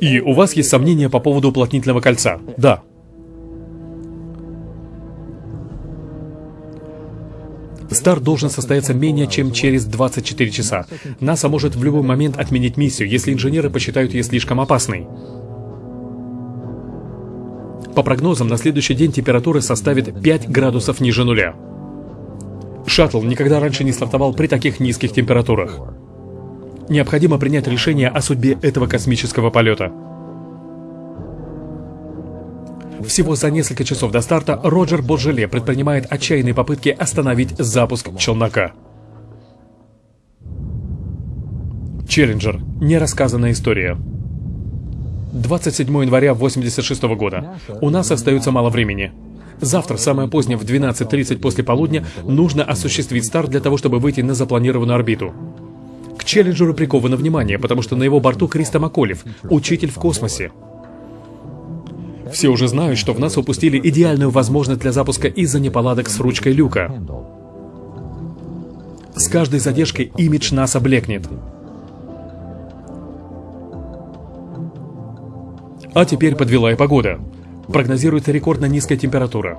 И у вас есть сомнения по поводу уплотнительного кольца? Да. Старт должен состояться менее чем через 24 часа. НАСА может в любой момент отменить миссию, если инженеры посчитают ее слишком опасной. По прогнозам, на следующий день температура составит 5 градусов ниже нуля. Шаттл никогда раньше не стартовал при таких низких температурах. Необходимо принять решение о судьбе этого космического полета. Всего за несколько часов до старта Роджер Боджеле предпринимает отчаянные попытки остановить запуск челнока. Челленджер. Нерассказанная история. 27 января 86 года. У нас остается мало времени. Завтра, самое позднее, в 12.30 после полудня, нужно осуществить старт для того, чтобы выйти на запланированную орбиту. К Челленджеру приковано внимание, потому что на его борту Криста Маколев, учитель в космосе. Все уже знают, что в нас упустили идеальную возможность для запуска из-за неполадок с ручкой люка. С каждой задержкой имидж НАСА блекнет. А теперь подвела и погода. Прогнозируется рекордно низкая температура.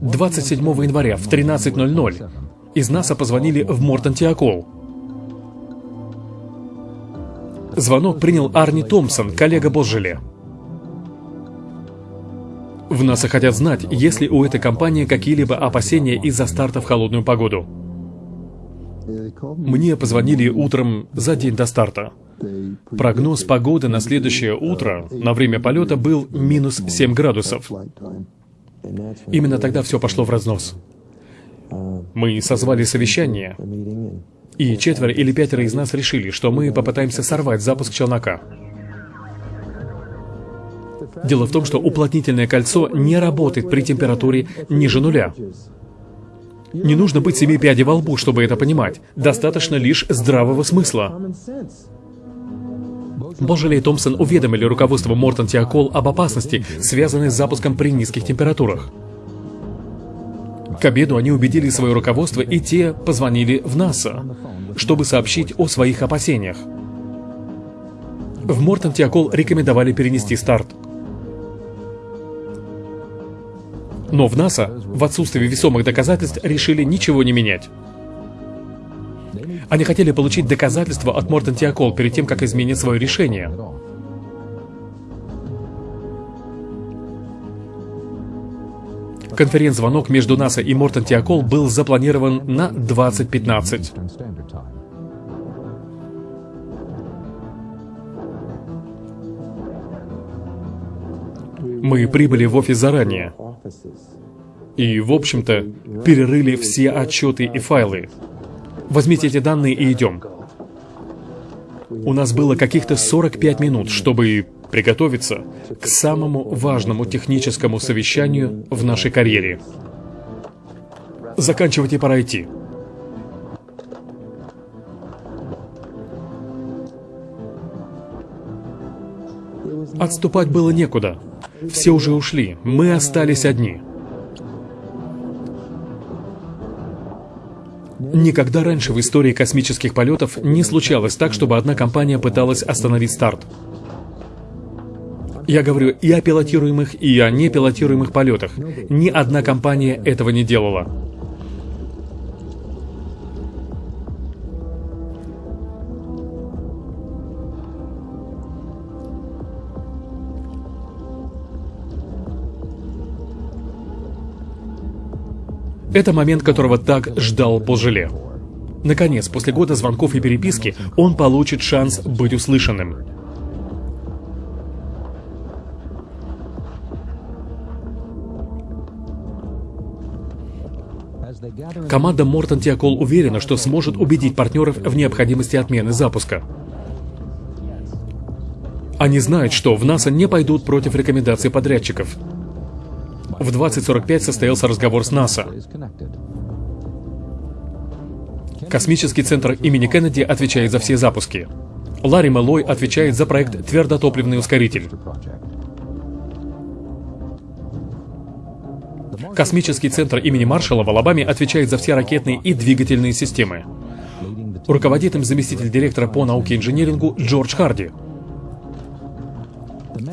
27 января в 13.00 из НАСА позвонили в Мортон Тиакол. Звонок принял Арни Томпсон, коллега Бозжеле. В НАСА хотят знать, есть ли у этой компании какие-либо опасения из-за старта в холодную погоду. Мне позвонили утром за день до старта. Прогноз погоды на следующее утро на время полета был минус 7 градусов. Именно тогда все пошло в разнос. Мы созвали совещание, и четверо или пятеро из нас решили, что мы попытаемся сорвать запуск челнока. Дело в том, что уплотнительное кольцо не работает при температуре ниже нуля. Не нужно быть семи пядей во лбу, чтобы это понимать. Достаточно лишь здравого смысла. Божели и Томпсон уведомили руководство Мортон Тиакол об опасности, связанной с запуском при низких температурах. К обеду они убедили свое руководство, и те позвонили в НАСА, чтобы сообщить о своих опасениях. В Мортон Тиакол рекомендовали перенести старт. Но в НАСА, в отсутствии весомых доказательств, решили ничего не менять. Они хотели получить доказательства от Мортон Тиакол перед тем, как изменить свое решение. Конференц-звонок между НАСА и Мортон Тиакол был запланирован на 2015. Мы прибыли в офис заранее. И, в общем-то, перерыли все отчеты и файлы. Возьмите эти данные и идем. У нас было каких-то 45 минут, чтобы приготовиться к самому важному техническому совещанию в нашей карьере. Заканчивайте пора идти. Отступать было некуда. Все уже ушли, мы остались одни. Никогда раньше в истории космических полетов не случалось так, чтобы одна компания пыталась остановить старт. Я говорю и о пилотируемых, и о непилотируемых полетах. Ни одна компания этого не делала. Это момент, которого так ждал Божеле. Наконец, после года звонков и переписки, он получит шанс быть услышанным. Команда Мортон Тиакол уверена, что сможет убедить партнеров в необходимости отмены запуска. Они знают, что в НАСА не пойдут против рекомендаций подрядчиков. В 20.45 состоялся разговор с НАСА. Космический центр имени Кеннеди отвечает за все запуски. Ларри Мэллой отвечает за проект «Твердотопливный ускоритель». Космический центр имени Маршалла в Алабаме отвечает за все ракетные и двигательные системы. Руководит им заместитель директора по науке и инженерингу Джордж Харди.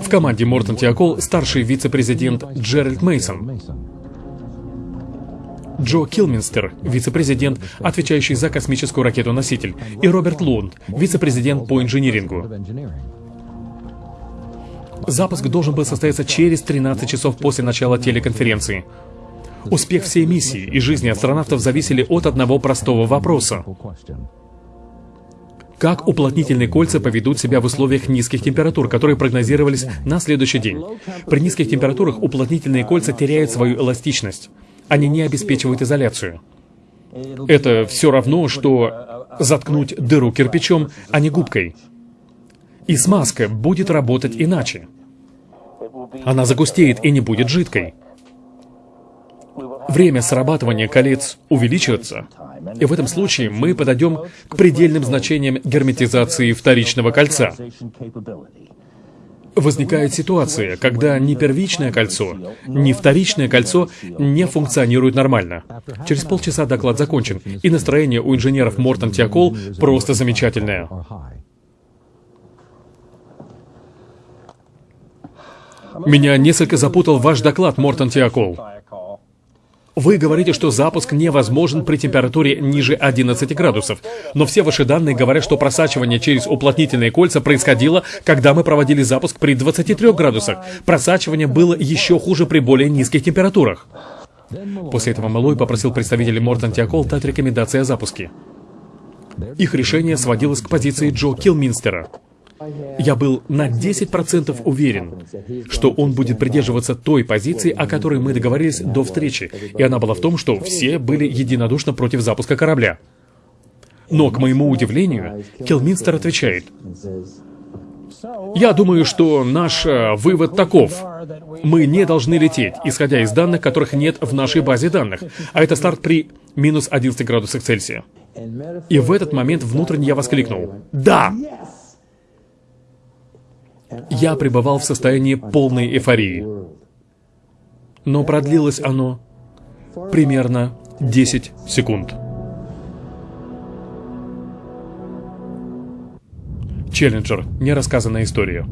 В команде Мортон Тиакол старший вице-президент Джеральд Мейсон. Джо Килминстер, вице-президент, отвечающий за космическую ракету-носитель, и Роберт Лунд, вице-президент по инжинирингу. Запуск должен был состояться через 13 часов после начала телеконференции. Успех всей миссии и жизни астронавтов зависели от одного простого вопроса. Как уплотнительные кольца поведут себя в условиях низких температур, которые прогнозировались на следующий день? При низких температурах уплотнительные кольца теряют свою эластичность. Они не обеспечивают изоляцию. Это все равно, что заткнуть дыру кирпичом, а не губкой. И смазка будет работать иначе. Она загустеет и не будет жидкой. Время срабатывания колец увеличивается, и в этом случае мы подойдем к предельным значениям герметизации вторичного кольца возникает ситуация, когда ни первичное кольцо, ни вторичное кольцо не функционируют нормально. Через полчаса доклад закончен, и настроение у инженеров Мортон Тиакол просто замечательное. Меня несколько запутал ваш доклад, Мортон Тиакол. Вы говорите, что запуск невозможен при температуре ниже 11 градусов, но все ваши данные говорят, что просачивание через уплотнительные кольца происходило, когда мы проводили запуск при 23 градусах. Просачивание было еще хуже при более низких температурах. После этого Малой попросил представителей Мортон Тиакол дать рекомендации о запуске. Их решение сводилось к позиции Джо Килминстера – я был на 10% уверен, что он будет придерживаться той позиции, о которой мы договорились до встречи, и она была в том, что все были единодушно против запуска корабля. Но, к моему удивлению, Келминстер отвечает, «Я думаю, что наш э, вывод таков. Мы не должны лететь, исходя из данных, которых нет в нашей базе данных, а это старт при минус 11 градусах Цельсия». И в этот момент внутренне я воскликнул, «Да!» Я пребывал в состоянии полной эйфории. Но продлилось оно примерно 10 секунд. Челленджер. Нерассказанная история.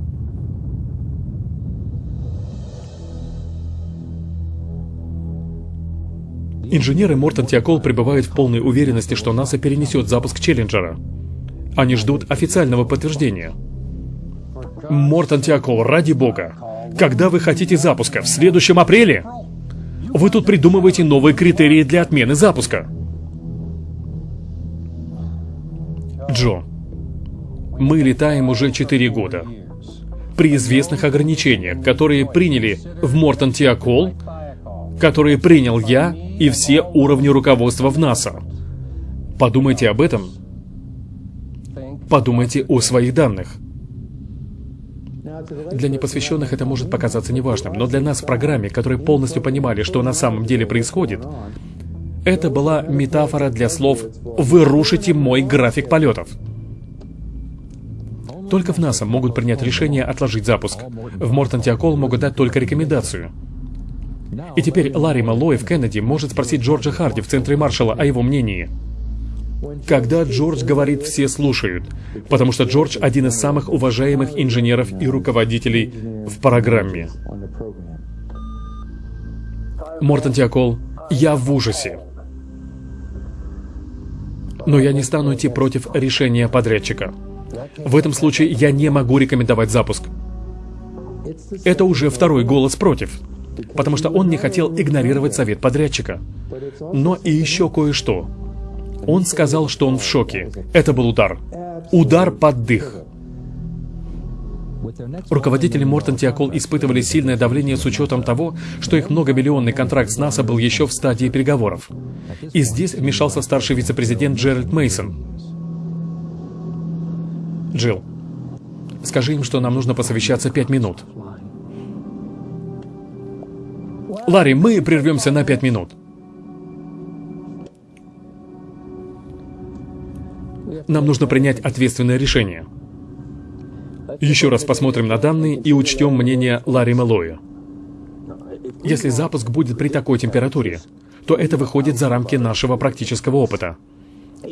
Инженеры Мортон Тиакол пребывают в полной уверенности, что НАСА перенесет запуск Челленджера. Они ждут официального подтверждения – Мортон Тиакол, ради бога. Когда вы хотите запуска? В следующем апреле? Вы тут придумываете новые критерии для отмены запуска. Джо, мы летаем уже 4 года. При известных ограничениях, которые приняли в Мортон Тиакол, которые принял я и все уровни руководства в НАСА. Подумайте об этом. Подумайте о своих данных. Для непосвященных это может показаться неважным, но для нас в программе, которые полностью понимали, что на самом деле происходит, это была метафора для слов «Вы рушите мой график полетов». Только в НАСА могут принять решение отложить запуск. В Мортон Тиакол могут дать только рекомендацию. И теперь Ларри Маллой в Кеннеди может спросить Джорджа Харди в Центре Маршалла о его мнении – когда Джордж говорит, все слушают, потому что Джордж один из самых уважаемых инженеров и руководителей в программе. Мортон Тиакол, я в ужасе. Но я не стану идти против решения подрядчика. В этом случае я не могу рекомендовать запуск. Это уже второй голос против, потому что он не хотел игнорировать совет подрядчика. Но и еще кое-что. Он сказал, что он в шоке. Это был удар. Удар под дых. Руководители Мортон Тиакол испытывали сильное давление с учетом того, что их многомиллионный контракт с НАСА был еще в стадии переговоров. И здесь вмешался старший вице-президент Джеральд Мейсон. Джилл, скажи им, что нам нужно посовещаться пять минут. Ларри, мы прервемся на пять минут. Нам нужно принять ответственное решение. Еще раз посмотрим на данные и учтем мнение Ларри Меллоя. Если запуск будет при такой температуре, то это выходит за рамки нашего практического опыта.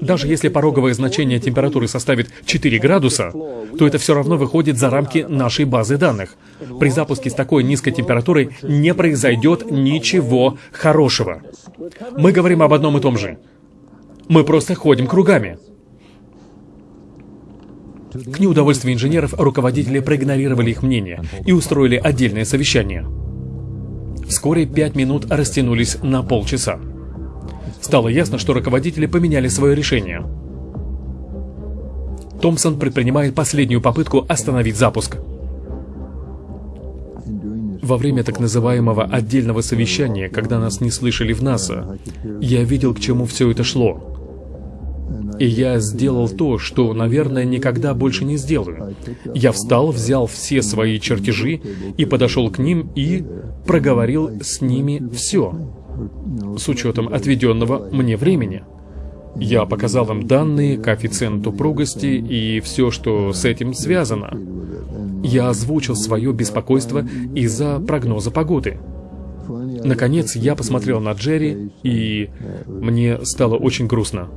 Даже если пороговое значение температуры составит 4 градуса, то это все равно выходит за рамки нашей базы данных. При запуске с такой низкой температурой не произойдет ничего хорошего. Мы говорим об одном и том же. Мы просто ходим кругами. К неудовольствию инженеров руководители проигнорировали их мнение и устроили отдельное совещание. Вскоре пять минут растянулись на полчаса. Стало ясно, что руководители поменяли свое решение. Томпсон предпринимает последнюю попытку остановить запуск. Во время так называемого отдельного совещания, когда нас не слышали в НАСА, я видел, к чему все это шло. И я сделал то, что, наверное, никогда больше не сделаю. Я встал, взял все свои чертежи и подошел к ним и проговорил с ними все, с учетом отведенного мне времени. Я показал им данные, коэффициент упругости и все, что с этим связано. Я озвучил свое беспокойство из-за прогноза погоды. Наконец, я посмотрел на Джерри, и мне стало очень грустно.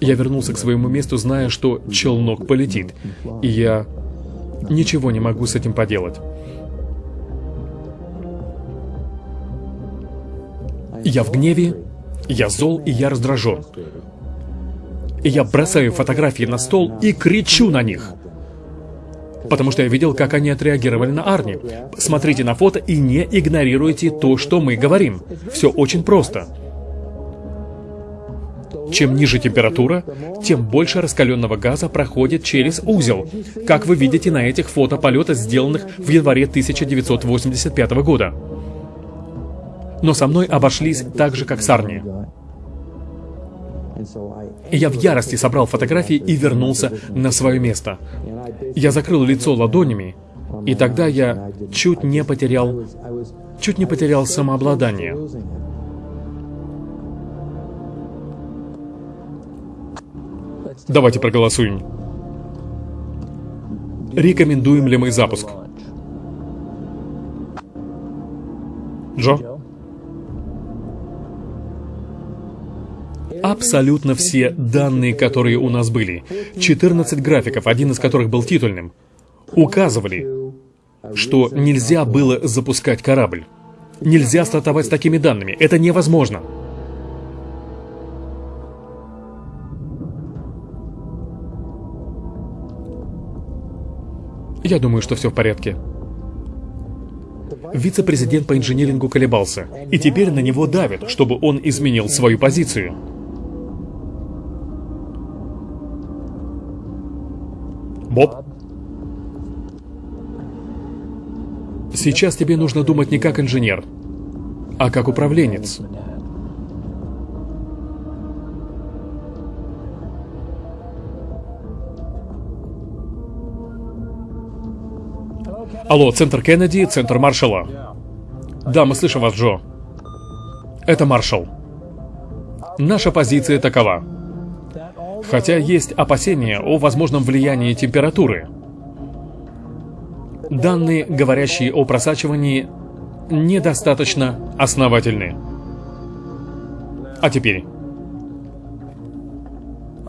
Я вернулся к своему месту, зная, что челнок полетит, и я ничего не могу с этим поделать. Я в гневе, я зол и я раздражен. И я бросаю фотографии на стол и кричу на них. Потому что я видел, как они отреагировали на Арни. Смотрите на фото и не игнорируйте то, что мы говорим. Все очень просто. Чем ниже температура, тем больше раскаленного газа проходит через узел, как вы видите на этих фото полета, сделанных в январе 1985 года. Но со мной обошлись так же, как с Арни. Я в ярости собрал фотографии и вернулся на свое место. Я закрыл лицо ладонями, и тогда я чуть не потерял, чуть не потерял самообладание. Давайте проголосуем. Рекомендуем ли мы запуск? Джо? Абсолютно все данные, которые у нас были, 14 графиков, один из которых был титульным, указывали, что нельзя было запускать корабль. Нельзя стартовать с такими данными. Это невозможно. Я думаю, что все в порядке. Вице-президент по инжинирингу колебался, и теперь на него давят, чтобы он изменил свою позицию. Боб? Сейчас тебе нужно думать не как инженер, а как управленец. Алло, центр Кеннеди, центр Маршалла. Да, мы слышим вас, Джо. Это Маршалл. Наша позиция такова. Хотя есть опасения о возможном влиянии температуры. Данные, говорящие о просачивании, недостаточно основательны. А теперь...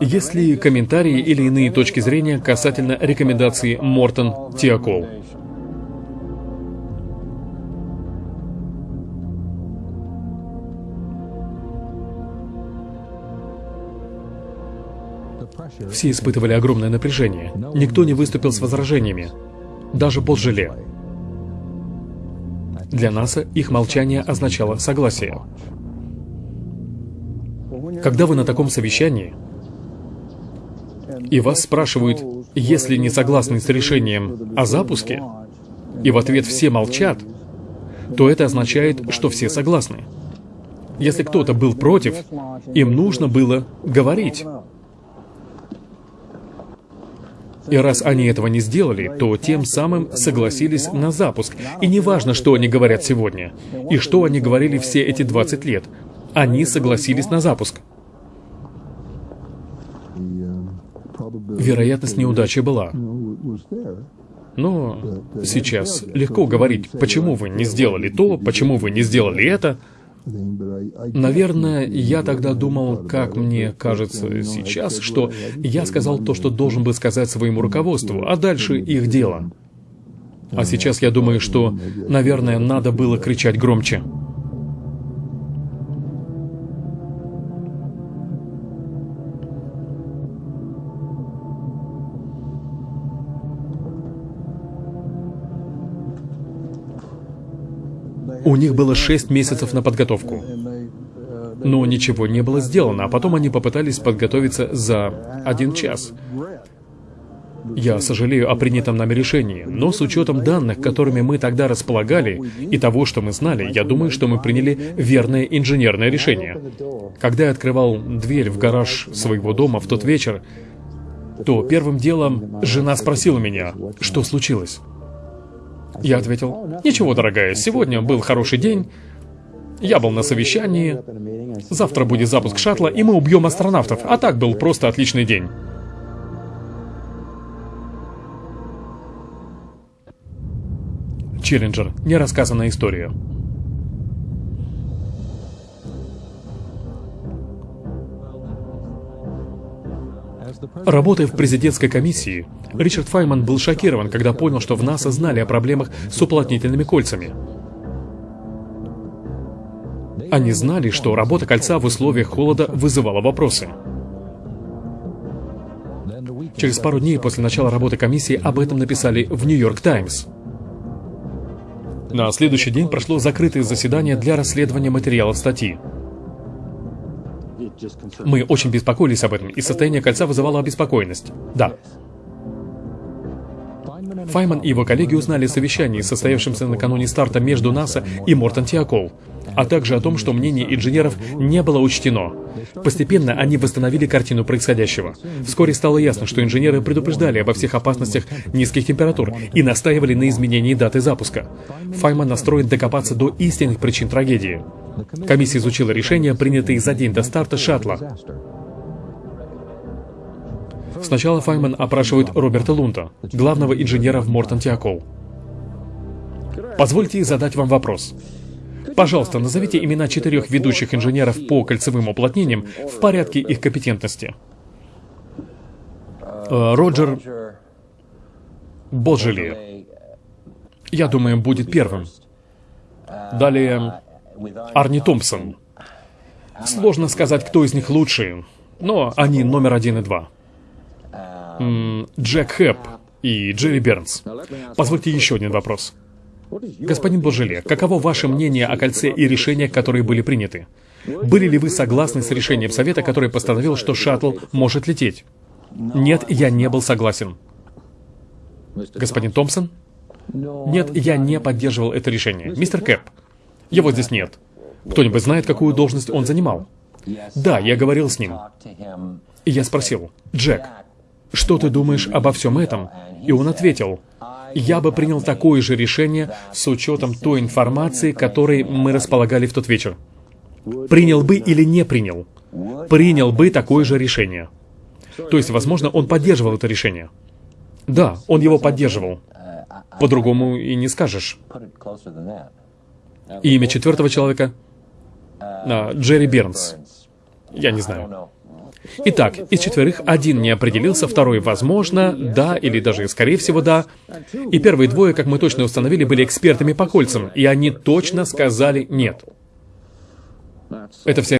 Есть ли комментарии или иные точки зрения касательно рекомендаций Мортон Тиакол? Все испытывали огромное напряжение. Никто не выступил с возражениями. Даже Пол Желе. Для НАСА их молчание означало согласие. Когда вы на таком совещании, и вас спрашивают, если не согласны с решением о запуске, и в ответ все молчат, то это означает, что все согласны. Если кто-то был против, им нужно было говорить. И раз они этого не сделали, то тем самым согласились на запуск. И не важно, что они говорят сегодня, и что они говорили все эти 20 лет. Они согласились на запуск. Вероятность неудачи была. Но сейчас легко говорить, почему вы не сделали то, почему вы не сделали это. Наверное, я тогда думал, как мне кажется сейчас, что я сказал то, что должен был сказать своему руководству, а дальше их дело. А сейчас я думаю, что, наверное, надо было кричать громче. У них было шесть месяцев на подготовку. Но ничего не было сделано, а потом они попытались подготовиться за один час. Я сожалею о принятом нами решении, но с учетом данных, которыми мы тогда располагали, и того, что мы знали, я думаю, что мы приняли верное инженерное решение. Когда я открывал дверь в гараж своего дома в тот вечер, то первым делом жена спросила меня, что случилось. Я ответил, «Ничего, дорогая, сегодня был хороший день, я был на совещании, завтра будет запуск шаттла, и мы убьем астронавтов, а так был просто отличный день». Челленджер. Нерассказанная история. Работая в президентской комиссии, Ричард Файман был шокирован, когда понял, что в НАСА знали о проблемах с уплотнительными кольцами. Они знали, что работа кольца в условиях холода вызывала вопросы. Через пару дней после начала работы комиссии об этом написали в «Нью-Йорк Таймс». На следующий день прошло закрытое заседание для расследования материалов статьи. Мы очень беспокоились об этом, и состояние кольца вызывало обеспокоенность. Да. Файман и его коллеги узнали о совещании, состоявшемся накануне старта между НАСА и Мортон Тиакол, а также о том, что мнение инженеров не было учтено. Постепенно они восстановили картину происходящего. Вскоре стало ясно, что инженеры предупреждали обо всех опасностях низких температур и настаивали на изменении даты запуска. Файман настроен докопаться до истинных причин трагедии. Комиссия изучила решения, принятые за день до старта шаттла. Сначала Файман опрашивает Роберта Лунта, главного инженера в Мортон Тиакол. Позвольте задать вам вопрос. Пожалуйста, назовите имена четырех ведущих инженеров по кольцевым уплотнениям в порядке их компетентности. Э, Роджер Боджели. Я думаю, будет первым. Далее Арни Томпсон. Сложно сказать, кто из них лучший, но они номер один и два. Джек Хэп и Джерри Бернс. Позвольте еще один вопрос. Господин Божеле, каково ваше мнение о кольце и решениях, которые были приняты? Были ли вы согласны с решением Совета, который постановил, что шаттл может лететь? Нет, я не был согласен. Господин Томпсон? Нет, я не поддерживал это решение. Мистер Кэп, его здесь нет. Кто-нибудь знает, какую должность он занимал? Да, я говорил с ним. И я спросил, Джек, что ты думаешь обо всем этом? И он ответил, я бы принял такое же решение с учетом той информации, которой мы располагали в тот вечер. Принял бы или не принял? Принял бы такое же решение. То есть, возможно, он поддерживал это решение. Да, он его поддерживал. По-другому и не скажешь. И имя четвертого человека? А, Джерри Бернс. Я не знаю. Итак, из четверых один не определился, второй, возможно, да, или даже, скорее всего, да. И первые двое, как мы точно установили, были экспертами по кольцам, и они точно сказали «нет». Это вся